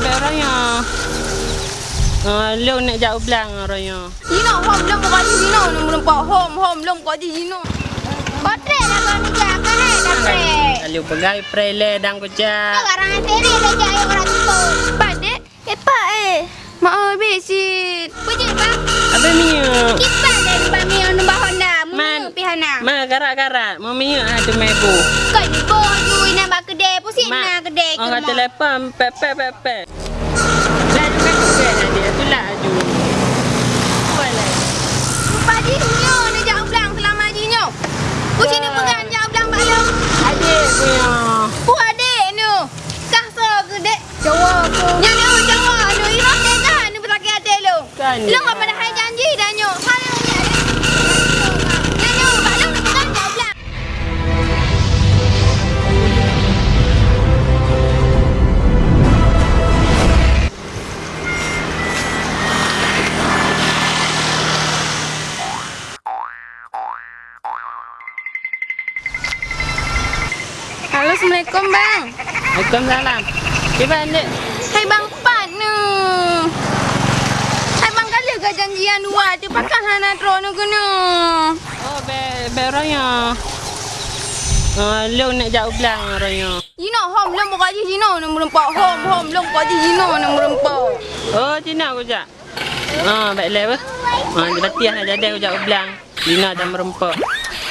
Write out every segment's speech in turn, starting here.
be raya. Ah, lu nak jauh belang raya. Dino, home long kau di Dino, nombor empat home home long kau di Dino. Kotrek lah kau ni kau hai kotrek. Lalu pegai prele dan Kau kucak. garang seri dah jak yang orang tu. Padik, epak eh. Mak oh besit. Pujuk bang. Apa minyak? Kipas dari bami yang nombor Honda. Man. Mana pihana? Ma garak-garak. Mau minyak ada mebu. Kau ni nak bak kedai. Pusing nak kedai ke Orang rumah. telefon pepek pepek. Lalu kan juga dia Assalamualaikum bang. Waalaikumsalam. Gimana adik? Hai bang Pat nu. Hai bang kali ke janjian dua tu pakai hana tro nu guna. Oh, be be raya. Ah, lu nak jauh belang raya. You know home long buka di sini nombor empat home home long buka di sini nombor empat. Oh, Cina aku jak. Ah, baik le apa? Ah, dia latihan nak jadi aku jak belang. Cina dan merempok.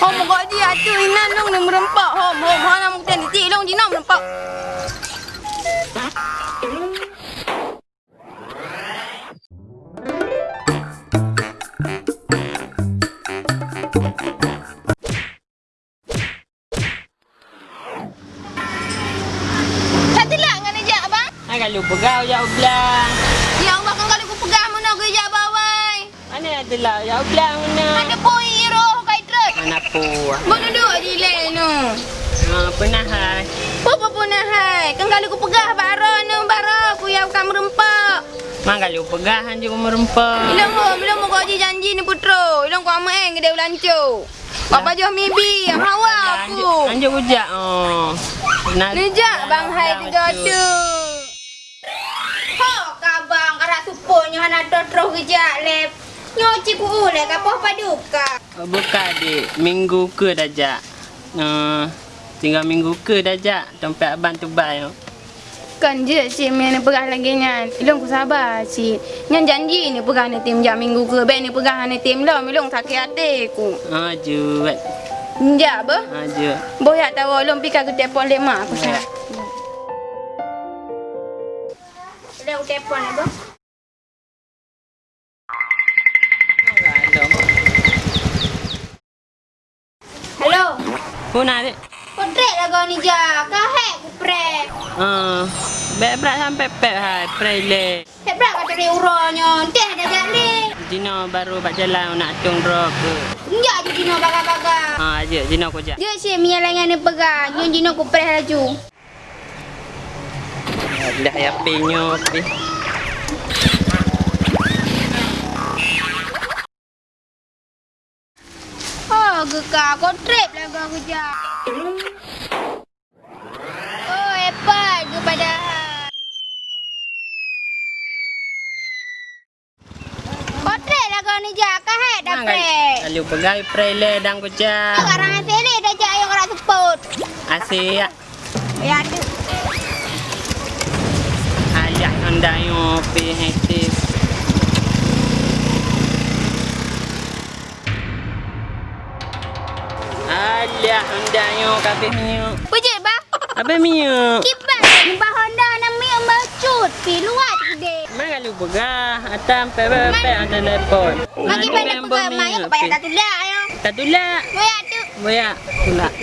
Home buka di atu inan long nombor empat home home hana mungkin di Ah, kalau pegau jauh belang. Ya Allah kan kalau pegang mana aku ajak bawai. Mana ada lah jauh belang mana? Ada poi roh kai truk. Mana puas. Mana duduk di lain nu. Ah, pernah hai. Apa pun nak hai. Kan kalau pegah bara nu bara aku yang bukan merempak. Mang kalau pegahan juga merempok. Ilang ho, belum mau kau janji ni putro. Ilang kau ama eng gede ulancu. Bapa jual mibi, hawa aku. Anjuk ujak. Oh. Nejak bang hai tiga tu. Suponya hana totro kejak lep. Nyoci ku ule kapah paduka. Oh, Buka dik. Minggu ke dah jak. Uh, tinggal minggu ke dah jak. Tempat abang tu baik. Kan je si Mia ni pegah lagi nyan. Ilong ku sabar si. Nyan janji ni pegah ni tim jam minggu ke. Baik ni pegah ni tim lah. Ilong sakit hati ku. Ah, juat. Njak apa? Ah, juat. Boyak tahu ilong pika ke telefon lema aku salah. Ilong telefon apa? Puna dik. Kontrak lah kau ni ja. Kau hack ku prek. Ah, berat sampai pep hai. Prele. Hack berat kata dia uranya. Teh dah jadi. Dino baru bak jalan nak tung drop ke. Njak je Dino baga-baga. Ah, je Dino ko jak. Dia si Mia lengan ni pegang. Nyon Dino ku prek laju. Dah ya pinyo pi. Oh, geka kontrak lah kau kerja. Oh, hebat kepada Kontrak lah kau ni jak. Kau hack dah prek. Lalu pegai prele dan ko Kau seri dah jak yang orang support. Asyik. Ya, ada. Ayah anda yo pi hektis. Ayah anda yo kabeh minyak. Pujuk bang. Apa minyak? Kipas bah Honda nak mi embacut. Pi luar gede. Mana lu pegah atam pepe ada telepon. Magi pada pegang mai kau payah tak tulak ayo. Tak tulak. Moya tu. Boya tulak.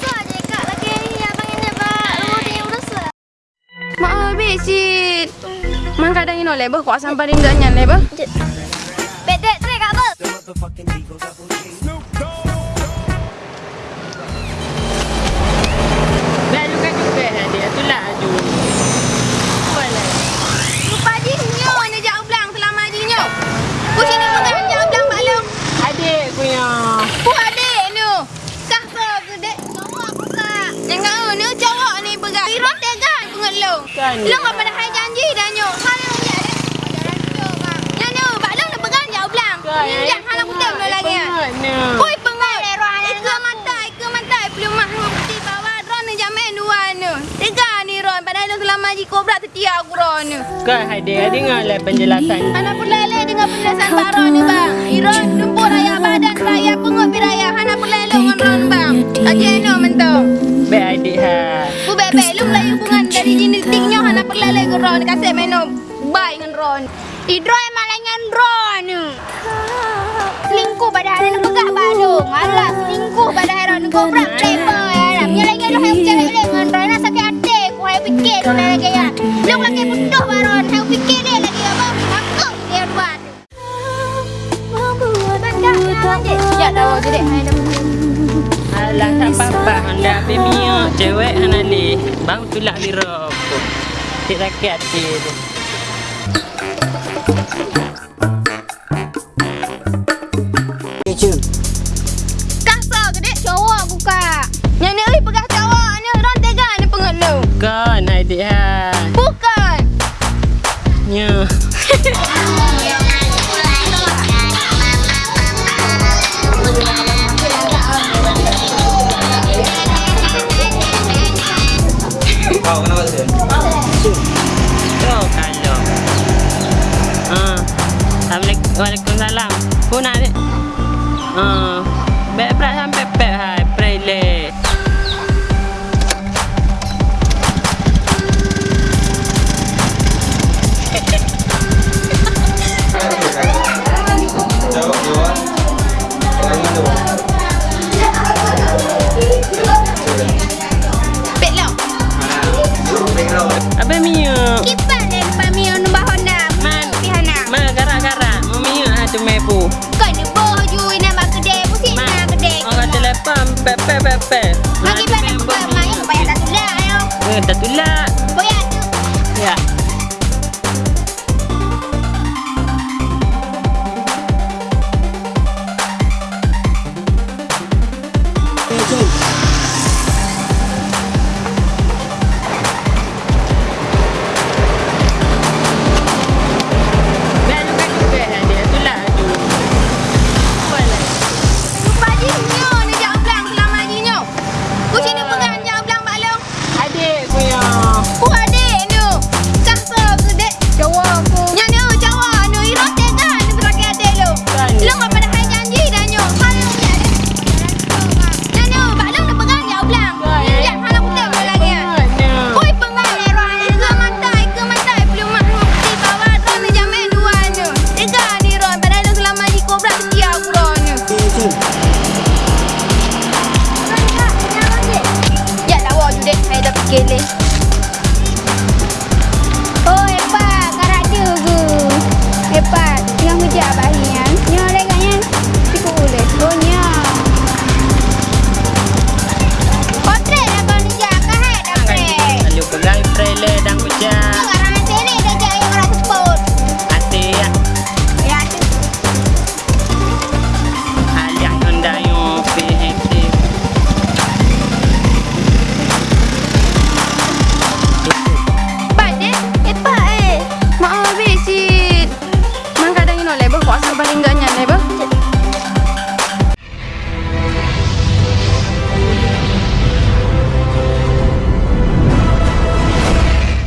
So je kak lagi abang ini pak. Lu dia urus. Mak besit. Man kadang ino lebo kuat sampai ringganya lebo. The fucking Eagle Double G. ron nu. Kan hai dia dengar lah penjelasan. Anak pelele dengan penjelasan baron ni bang. Iron tumpur raya badan raya pengut biraya. Anak pelele dengan ron bang. Aje no mentong. Baik adik ha. Bu bebe lu mulai hubungan dari genetiknya anak pelele ke ron kasih minum. Baik dengan ron. Idro emang dengan ron. Selingkuh pada hari lu pegah badung. Alah selingkuh pada hari ron. Kau berat playboy. Alah menyalahkan lu yang bercakap dengan tu lagi ya. Lu lagi butuh baron. Yang fikir dia lagi apa? Aku dia buat. Ya dah jadi. Hai dah. Alah tak apa-apa hendak ambil cewek hana li. Bang tulak di rokok. Tik sakit hati tu. Kasar Kau kenapa sih? Kau kalau. Ah. Assalamualaikum. Waalaikumsalam. Pun adik. Ah. Baik berat pepe pepe. Ya